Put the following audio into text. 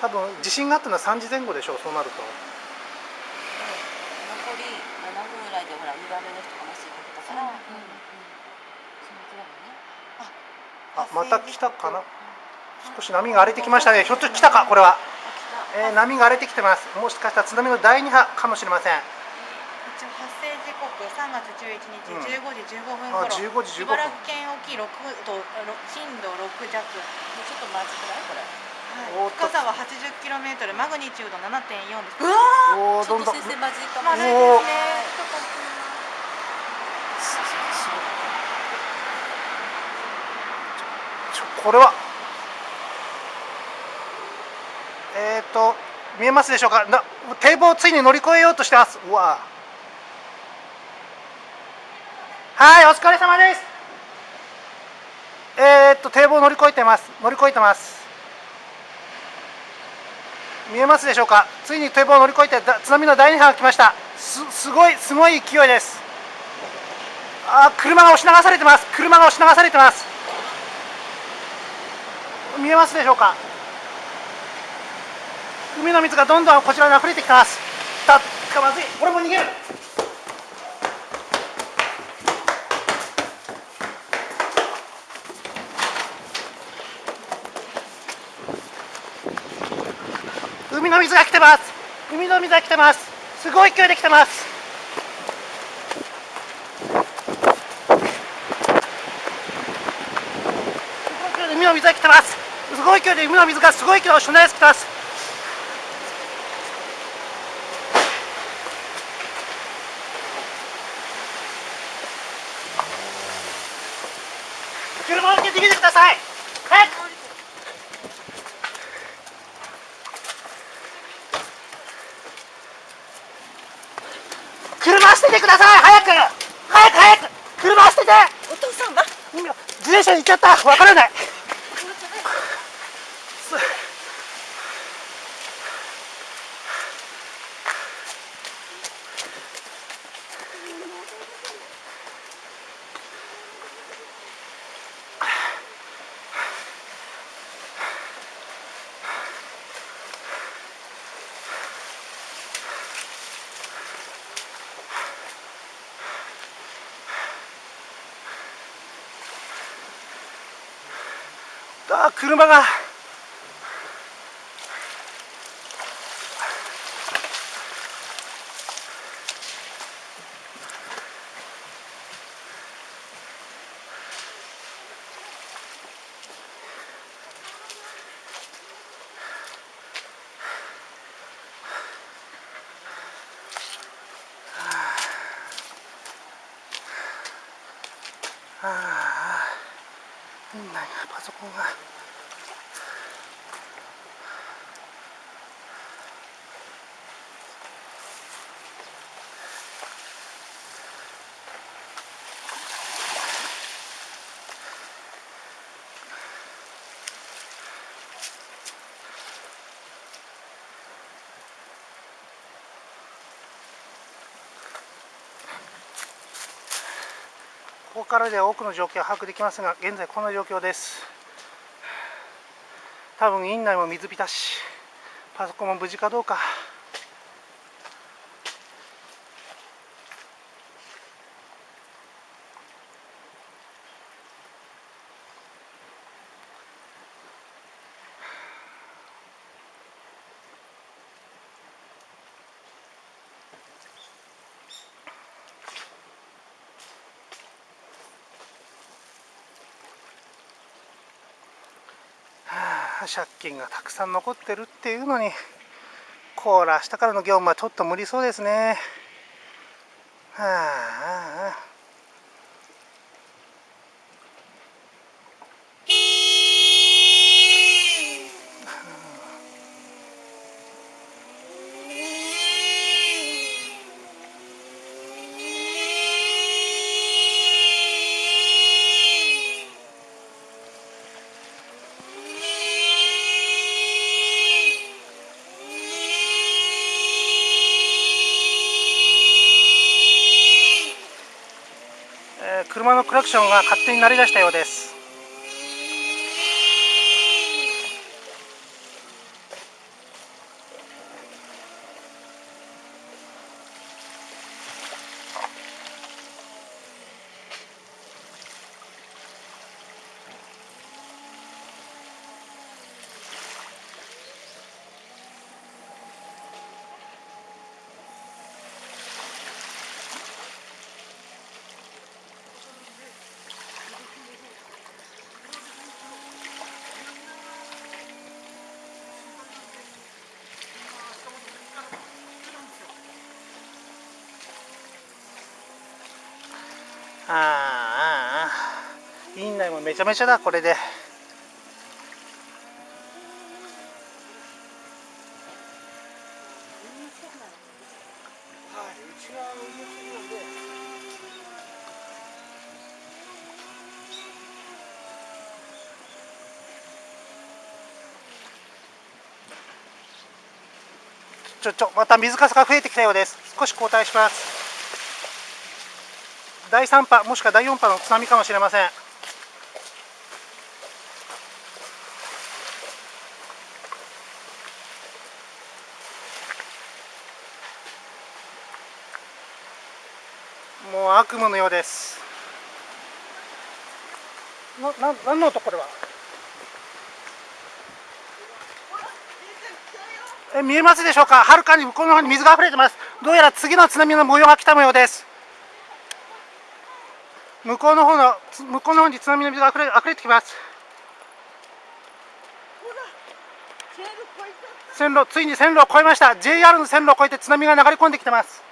多分地震があったのは3時前後でしょうそうなると。残り7分ぐらいでほら2番目の人が麻酔かけたから、うんあまた来たかな？少し波が荒れてきましたね。ひょっと来たかこれは、えー、波が荒れてきてます。もしかしたら津波の第二波かもしれません。一応発生時刻3月11日15時15分頃、あ15時15分。茨城県沖6度ろ震度6弱、ちょっとまずくない？これはい、深さは 80km マグニチュード7.4です。うわおーどんどん。ちょっと先生まずいかもまずい。ですねこれは。えっ、ー、と見えますでしょうか？な堤防をついに乗り越えようとしてます。うわはいお疲れ様です。えっ、ー、と堤防乗り越えてます。乗り越えてます見えますでしょうか？ついに堤防を乗り越えて津波の第二波が来ました。すすごいすごい勢いです。あ車が押し流されてます。車が押し流されてます。見えますでしょうか？海の水がどんどんこちらに溢れてきてます。たっかまずい。俺も逃げる。海の水が来てます。海の水が来てます。すごい勢いで来てます。すごい勢いで海の水が来てます。すごい勢いで海の水がすごい勢いで押し流してます。車を降りて逃げてください早く車捨ててください早く早く早く車捨ててお父さんは自転車に行っちゃった。わからない。あ車が。パソコンがからでは多くの状況を把握できますが現在この状況です。多分院内も水浸しパソコンも無事かどうか。借金がたくさん残ってるっていうのにこら明日からの業務はちょっと無理そうですね。はあああえー車のクラクションが勝手に鳴り出したようです。ああ院内もめちゃめちゃだこれで。ちょちょまた水かさが増えてきたようです。少し後退します。第3波もしくは第4波の津波かもしれません。もう悪夢のようです。なな何の音これは？え見えますでしょうか？はるかに向こうの方に水が溢れてます。どうやら次の津波の模様が来た模様です。向こうの方のつ向こうの方に津波の水が溢れ溢れてきます。線路ついに線路を越えました。JR の線路を越えて津波が流れ込んできてます